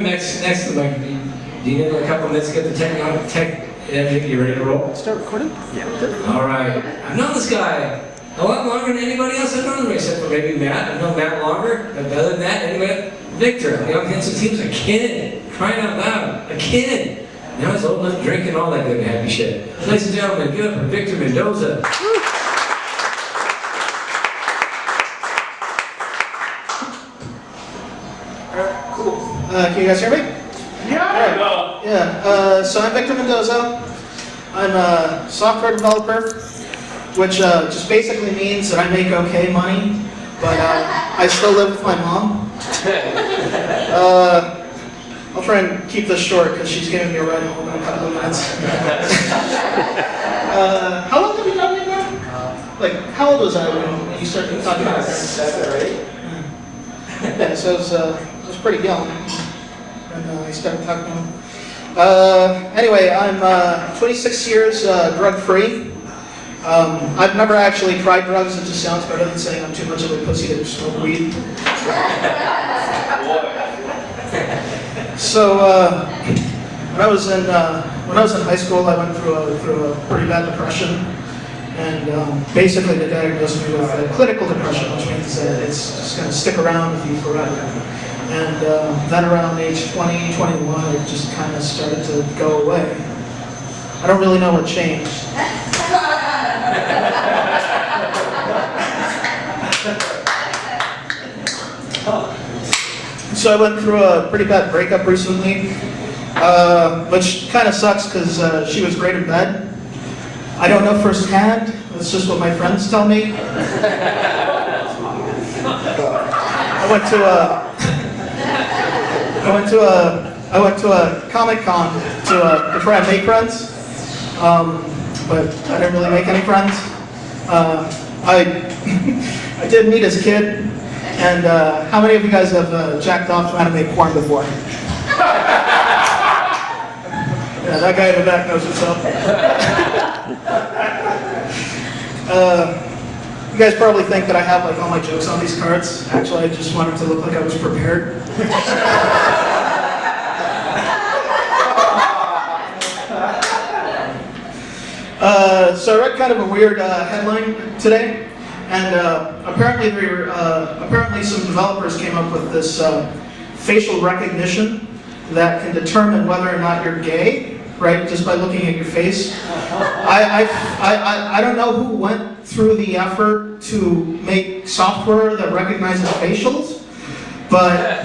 Next, next to Mike, do you do you need a couple minutes to get the tech, uh, tech, everything, you ready to roll? Start recording? Yeah. All right, I've known this guy a lot longer than anybody else I've known him, except for maybe Matt. I've known Matt longer, but other than that, anyway, Victor, you know, since he was a kid, crying out loud, a kid. Now he's old enough, drinking all that good happy shit. Ladies and gentlemen, give it up for Victor Mendoza. Uh, can you guys hear me? Yeah. Yeah, uh, so I'm Victor Mendoza. I'm a software developer, which uh, just basically means that I make okay money, but uh, I still live with my mom. Uh, I'll try and keep this short because she's giving me a ride home in a couple of minutes. uh, how long have you known me now? Like, how old was I when you started talking about this? Seven or eight? Yeah, so I was, uh, I was pretty young when uh, I started talking. Uh, anyway, I'm uh, 26 years uh, drug-free. Um, I've never actually tried drugs. It just sounds better than saying I'm too much of a pussy to smoke weed. So uh, when I was in uh, when I was in high school, I went through a through a pretty bad depression, and um, basically they diagnosed me with clinical depression, which means that it's just going to stick around with you forever. And uh, then around age 20, 21, it just kind of started to go away. I don't really know what changed. So I went through a pretty bad breakup recently, uh, which kind of sucks because uh, she was great in bed. I don't know firsthand. That's just what my friends tell me. I went to a, I went to a, I went to a Comic Con to, uh, to try and make friends, um, but I didn't really make any friends. Uh, I, I did meet as a kid, and uh, how many of you guys have uh, jacked off to anime porn before? yeah, that guy in the back knows himself. uh, you guys probably think that I have like all my jokes on these cards. Actually, I just wanted to look like I was prepared. Uh, so I read kind of a weird uh, headline today, and uh, apparently there were, uh, apparently some developers came up with this uh, facial recognition that can determine whether or not you're gay, right, just by looking at your face. I, I, I, I don't know who went through the effort to make software that recognizes facials, but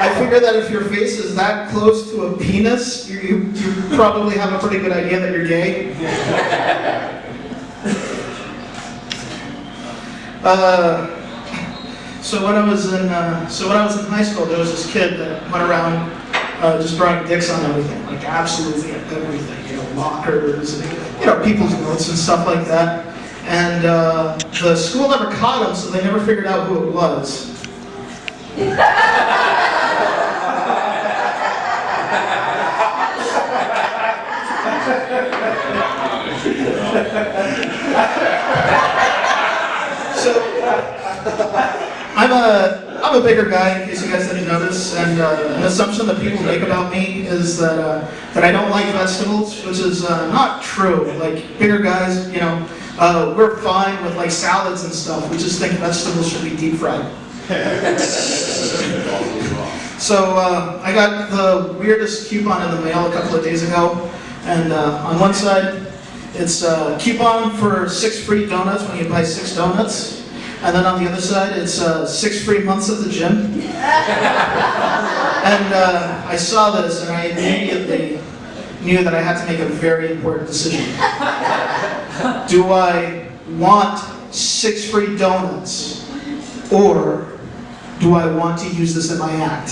I figure that if your face is that close to a penis, you, you, you probably have a pretty good idea that you're gay. Uh, so when I was in uh, so when I was in high school, there was this kid that went around uh, just drawing dicks on everything, like absolutely everything, you know, lockers, and, you know, people's notes and stuff like that. And uh, the school never caught him, so they never figured out who it was. So I'm a I'm a bigger guy, in case you guys didn't notice, and uh, an assumption that people make about me is that uh, that I don't like vegetables, which is uh, not true. Like bigger guys, you know, uh, we're fine with like salads and stuff. We just think vegetables should be deep fried. So uh, I got the weirdest coupon in the mail a couple of days ago, and uh, on one side it's a coupon for six free donuts when you buy six donuts, and then on the other side it's uh, six free months at the gym. and uh, I saw this and I immediately knew that I had to make a very important decision. Do I want six free donuts, or do I want to use this in my act?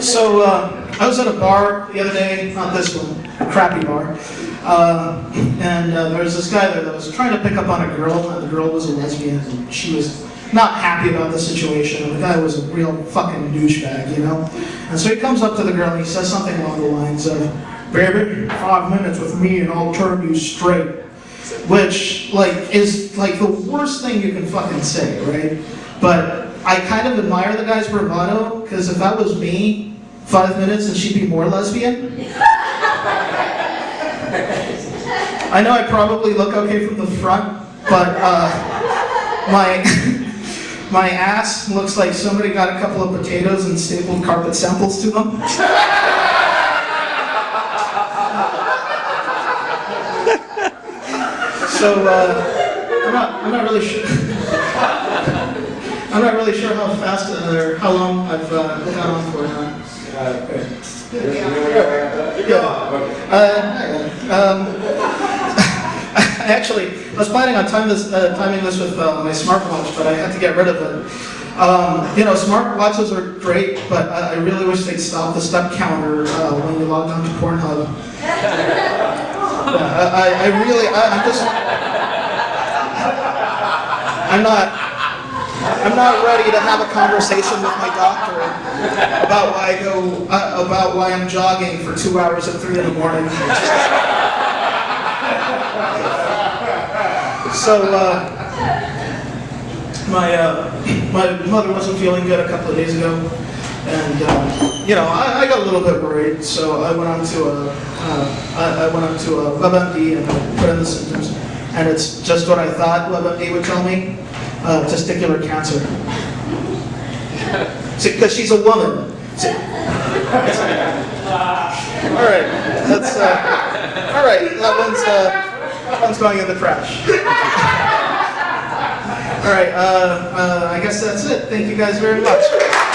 So uh, I was at a bar the other day, not this one, a crappy bar, uh, and uh, there was this guy there that was trying to pick up on a girl, and the girl was a lesbian, and she was not happy about the situation, and the guy was a real fucking douchebag, you know? And so he comes up to the girl and he says something along the lines of, Baby, five minutes with me and I'll turn you straight. which like is like the worst thing you can fucking say, right? But I kind of admire the guy's bravado because if that was me, five minutes and she'd be more lesbian. I know I probably look okay from the front, but uh, my my ass looks like somebody got a couple of potatoes and stapled carpet samples to them. So uh, I'm not I'm not really sure. I'm not really sure how fast or how long I've uh, gone on for now. Yeah. Uh, um, actually, I was planning on time this, uh, timing this with uh, my smartwatch, but I had to get rid of it. Um, you know, smartwatches are great, but I, I really wish they'd stop the step counter uh, when you log on to Pornhub. I, I- really, I, I'm just, I'm not, I'm not ready to have a conversation with my doctor about why I go, uh, about why I'm jogging for two hours at three in the morning. So, uh, my, uh, my mother wasn't feeling good a couple of days ago, and, uh, you know, I, I got a little bit worried, so I went on to a, uh, I, I went on to a WebMD and I put in the symptoms, and it's just what I thought WebMD would tell me, uh, testicular cancer. Because she's a woman. See- All right, that's, uh, all right, that one's, uh, that one's going in the trash. All right, uh, uh, I guess that's it. Thank you guys very much.